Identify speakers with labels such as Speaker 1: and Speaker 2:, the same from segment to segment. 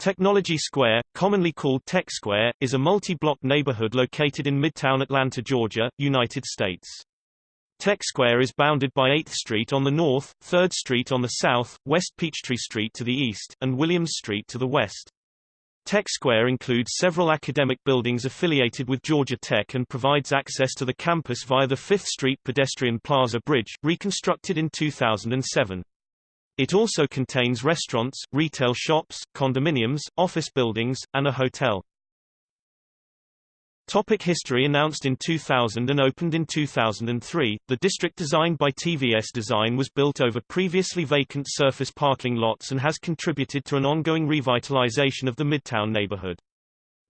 Speaker 1: Technology Square, commonly called Tech Square, is a multi-block neighborhood located in Midtown Atlanta, Georgia, United States. Tech Square is bounded by 8th Street on the north, 3rd Street on the south, West Peachtree Street to the east, and Williams Street to the west. Tech Square includes several academic buildings affiliated with Georgia Tech and provides access to the campus via the 5th Street pedestrian plaza bridge, reconstructed in 2007. It also contains restaurants, retail shops, condominiums, office buildings, and a hotel. Topic history Announced in 2000 and opened in 2003, the district designed by TVS Design was built over previously vacant surface parking lots and has contributed to an ongoing revitalization of the Midtown neighborhood.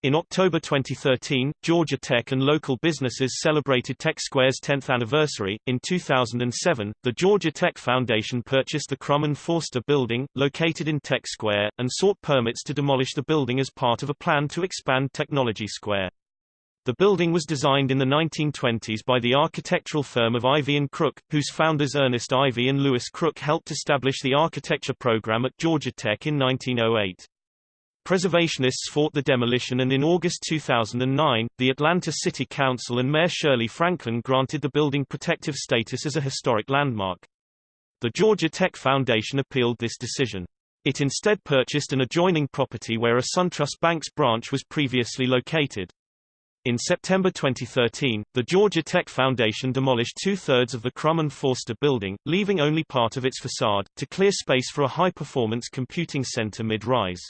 Speaker 1: In October 2013, Georgia Tech and local businesses celebrated Tech Square's 10th anniversary. In 2007, the Georgia Tech Foundation purchased the Crum and Forster building, located in Tech Square, and sought permits to demolish the building as part of a plan to expand Technology Square. The building was designed in the 1920s by the architectural firm of Ivey and Crook, whose founders Ernest Ivey and Lewis Crook helped establish the architecture program at Georgia Tech in 1908. Preservationists fought the demolition and in August 2009, the Atlanta City Council and Mayor Shirley Franklin granted the building protective status as a historic landmark. The Georgia Tech Foundation appealed this decision. It instead purchased an adjoining property where a SunTrust Bank's branch was previously located. In September 2013, the Georgia Tech Foundation demolished two-thirds of the Crum and Forster building, leaving only part of its facade, to clear space for a high-performance computing center mid-rise.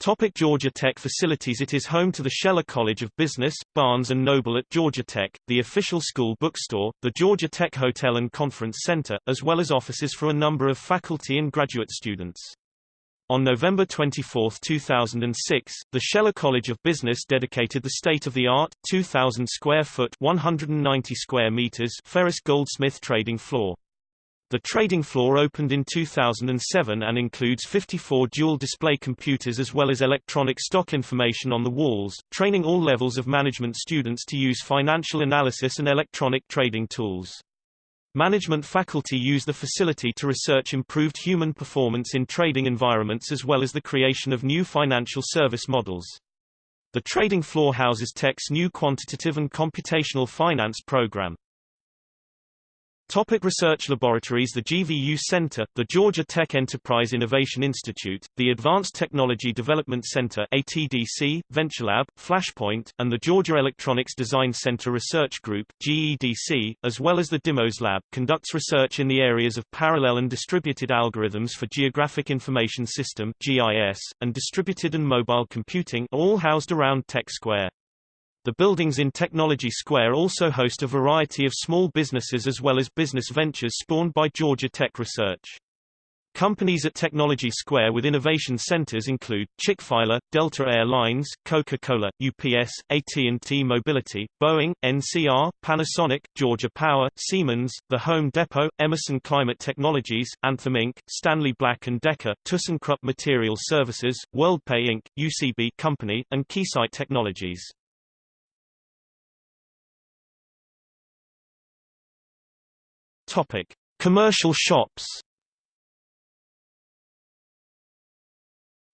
Speaker 1: Topic Georgia Tech facilities It is home to the Scheller College of Business, Barnes & Noble at Georgia Tech, the official school bookstore, the Georgia Tech Hotel and Conference Center, as well as offices for a number of faculty and graduate students. On November 24, 2006, the Scheller College of Business dedicated the state-of-the-art, 2,000 square foot 190 square meters Ferris Goldsmith trading floor. The trading floor opened in 2007 and includes 54 dual-display computers as well as electronic stock information on the walls, training all levels of management students to use financial analysis and electronic trading tools. Management faculty use the facility to research improved human performance in trading environments as well as the creation of new financial service models. The trading floor houses Tech's new quantitative and computational finance program. Topic research laboratories The GVU Center, the Georgia Tech Enterprise Innovation Institute, the Advanced Technology Development Center ATDC, VentureLab, Flashpoint, and the Georgia Electronics Design Center Research Group GEDC, as well as the DIMOS Lab, conducts research in the areas of parallel and distributed algorithms for Geographic Information System GIS, and distributed and mobile computing all housed around Tech Square. The buildings in Technology Square also host a variety of small businesses as well as business ventures spawned by Georgia Tech Research. Companies at Technology Square with innovation centers include, Chick-fil-A, Delta Air Lines, Coca-Cola, UPS, AT&T Mobility, Boeing, NCR, Panasonic, Georgia Power, Siemens, The Home Depot, Emerson Climate Technologies, Anthem Inc., Stanley Black & Decker, ThyssenKrupp Material Services, WorldPay Inc., UCB Company, and Keysight Technologies. Topic: Commercial shops.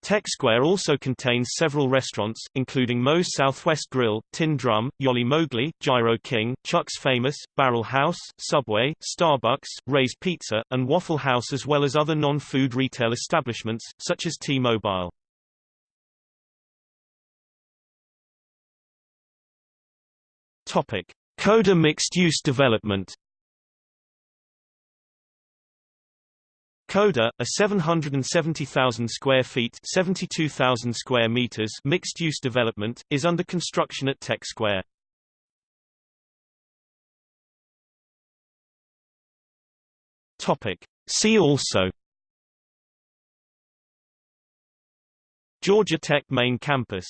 Speaker 1: Tech Square also contains several restaurants, including Moe's Southwest Grill, Tin Drum, Yogli Mogli, Gyro King, Chuck's Famous, Barrel House, Subway, Starbucks, Ray's Pizza, and Waffle House as well as other non-food retail establishments, such as T-Mobile. Coda mixed-use development Coda, a 770,000 square feet 72,000 square meters mixed-use development, is under construction at Tech Square. Topic. See also Georgia Tech main campus